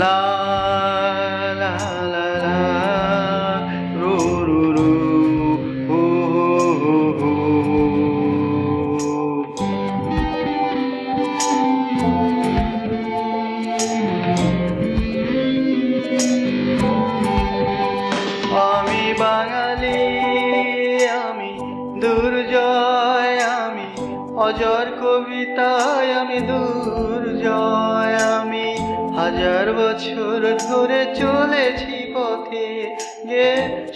লা লা লা লা, রু রু রু, হু হু হু হু। আমি বাঙালি, আমি দুর্জয় অজর কবিতায় আমি দুর্জয়, আমি হাজার বছর ধরে চলেছি পথে। গে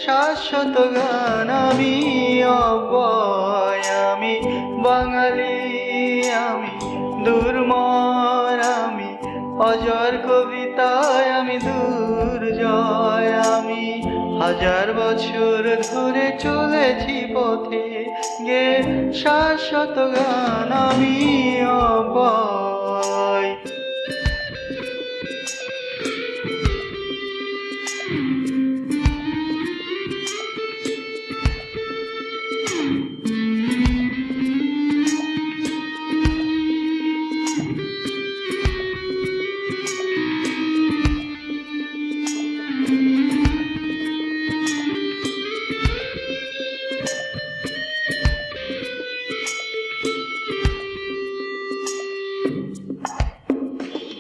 শাশ্বত গান, আমি অবয় আমি বাঙালি, আমি দুর্মর, আমি অজর কবিতায় আমি দুর্জয়, আমি হাজার বছর ধরে চলেছি পথে। গে শাশ্বত গান আমি অবয়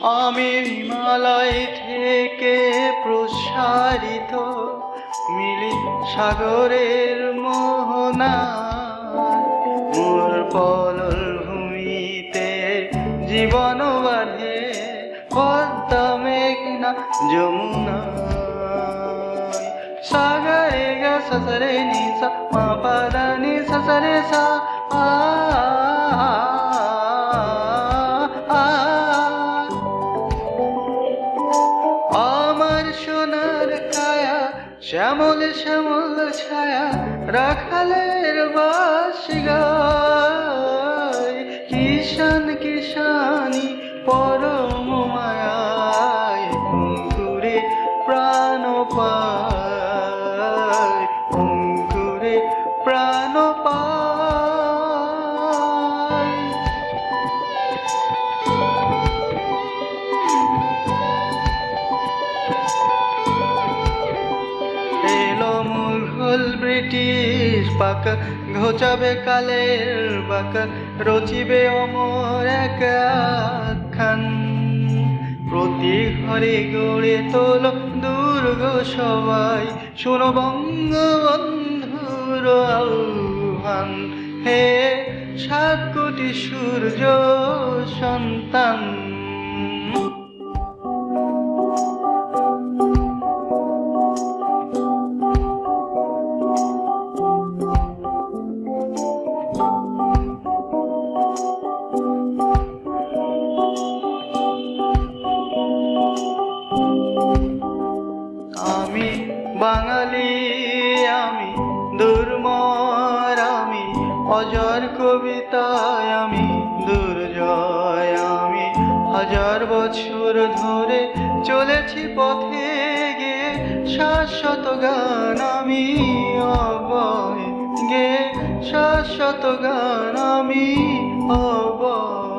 আমি হিমালয় থেকে প্রসারিত মিলি সাগরের মোহনা মোর পলল ভূমিতে জীবন বাঁধে পদ্মা, মেঘনা, যমুনা সাগরে গা, সসরে নি সা মা পাদা নি সসরে সা আ। শ্যামল শ্যামল ছায়া রাখালের বাসি গায়। কিষান কিষানি পরম মায়ায় অঙ্কুরে প্রাণ পায়। অঙ্কুরে প্রাণ পায়। মুঘল ব্রিটিশ পাক ঘোচাবে কালের বাক, রচিবে অমর এক প্রতি ঘরে গড়ে তোল দুর্গ সবাই, শোনো বঙ্গবন্ধুর আহ্বান। হে সাত কোটি সূর্য সন্তান। বছর ধরে চলেছি পথে গে শাশ্বত গান আমি অবয় গে শাশ্বত গান আমি অবয়